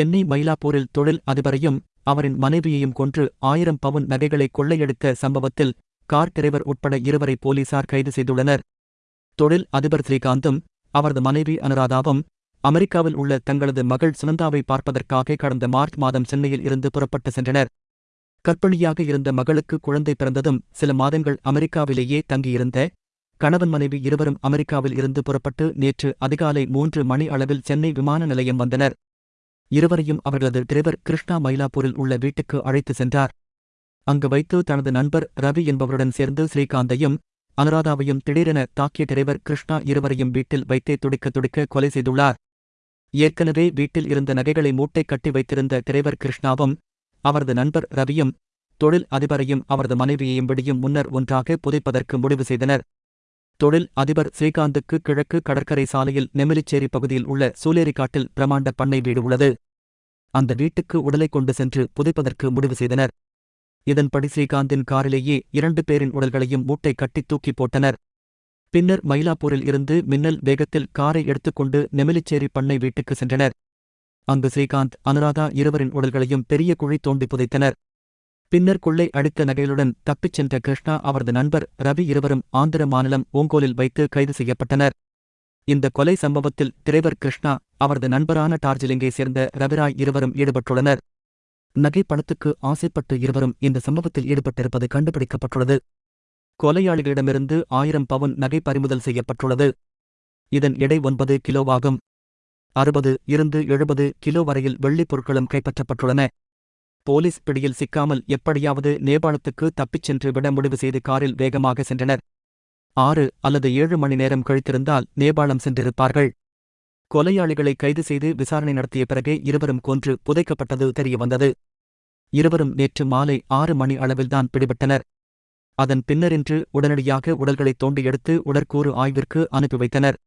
சென்னை மயிலாப்பூரில் தொழில் அதிபரையும் அவரின் மனைவியையும் கொன்று ஆயிரம் பவுன் நகைகளை கொள்ளையடித்த சம்பவத்தில் கார் டிரைவர் உட்பட இருவரை போலீசார் கைது செய்துள்ளனர். தொழில் அதிபர் ஸ்ரீகாந்தும் அவரது மனைவி அனுராதாவும் அமெரிக்காவில் உள்ள தங்களது மகள் சுனந்தாவை பார்ப்பதற்காக கடந்த மார்ச் மாதம் சென்னையில் இருந்து புறப்பட்டு சென்றனர். கர்ப்பிணியாக இருந்த மகளுக்கு குழந்தை பிறந்ததும் சில மாதங்கள் அமெரிக்காவிலேயே தங்கியிருந்த கணவன் மனைவி இருவரும் அமெரிக்காவில் இருந்து புறப்பட்டு நேற்று அதிகாலை மூன்று மணி அளவில் சென்னை விமான நிலையம் வந்தனர். இருவரையும் அவர்களது டிரைவர் கிருஷ்ணா மயிலாப்பூரில் உள்ள வீட்டுக்கு அழைத்து சென்றார். அங்கு வைத்து தனது நண்பர் ரவி என்பவருடன் சேர்ந்து ஸ்ரீகாந்தையும் அனுராதாவையும் திடீரென தாக்கிய டிரைவர் கிருஷ்ணா இருவரையும் வீட்டில் வைத்தே துடிக்க துடிக்க கொலை செய்துள்ளார். ஏற்கனவே வீட்டில் இருந்த நகைகளை மூட்டை கட்டி வைத்திருந்த டிரைவர் கிருஷ்ணாவும் அவரது நண்பர் ரவியும் தொழில் அதிபரையும் அவரது மனைவியையும் விடியும் முன்னர் ஒன்றாக புதைப்பதற்கு முடிவு செய்தனர். தொழில் அதிபர் ஸ்ரீகாந்துக்கு கிழக்கு கடற்கரை சாலையில் நெமிலிச்சேரி பகுதியில் உள்ள சூலேரிக்காட்டில் பிரமாண்ட பண்ணை வீடு உள்ளது. அந்த வீட்டுக்கு உடலை கொண்டு சென்று புதைப்பதற்கு முடிவு செய்தனர். இதன்படி ஸ்ரீகாந்தின் காரிலேயே இரண்டு பேரின் உடல்களையும் மூட்டை கட்டி தூக்கி போட்டனர். பின்னர் மயிலாப்பூரில் இருந்து மின்னல் வேகத்தில் காரை எடுத்துக்கொண்டு நெமிலிச்சேரி பண்ணை வீட்டுக்கு சென்றனர். அங்கு ஸ்ரீகாந்த் அனுராதா இருவரின் உடல்களையும் பெரிய குழி தோண்டி புதைத்தனர். பின்னர் கொள்ளை அடித்த நகைகளுடன் தப்பிச் சென்ற கிருஷ்ணா அவரது நண்பர் ரவி இருவரும் ஆந்திர மாநிலம் ஓங்கோலில் வைத்து கைது செய்யப்பட்டனர். இந்த கொலை சம்பவத்தில் டிரைவர் கிருஷ்ணா அவரது நண்பரான டார்ஜிலிங்கை சேர்ந்த ரவிராய் இருவரும் ஈடுபட்டுள்ளனர். நகை பணத்துக்கு ஆசைப்பட்டு இருவரும் இந்த சம்பவத்தில் ஈடுபட்டிருப்பது கண்டுபிடிக்கப்பட்டுள்ளது. கொலையாளிகளிடமிருந்து ஆயிரம் பவுன் நகை பறிமுதல் செய்யப்பட்டுள்ளது. இதன் எடை ஒன்பது கிலோவாகும் அறுபது இருந்து எழுபது கிலோ வரையில் வெள்ளிப் பொருட்களும் கைப்பற்றப்பட்டுள்ளன. போலீஸ் பிடியில் சிக்காமல் எப்படியாவது நேபாளத்துக்கு தப்பிச் சென்று விட முடிவு செய்து காரில் வேகமாக சென்றனர். ஆறு அல்லது ஏழு மணி நேரம் கழித்திருந்தால் நேபாளம் சென்றிருப்பார்கள். கொலையாளிகளை கைது செய்து விசாரணை நடத்திய பிறகே இருவரும் கொன்று புதைக்கப்பட்டது தெரியவந்தது இருவரும் நேற்று மாலை ஆறு மணி அளவில்தான் பிடிபட்டனர். அதன் பின்னரின்று உடனடியாக உடல்களை தோண்டி எடுத்து உடற்கூறு ஆய்விற்கு அனுப்பி வைத்தனர்.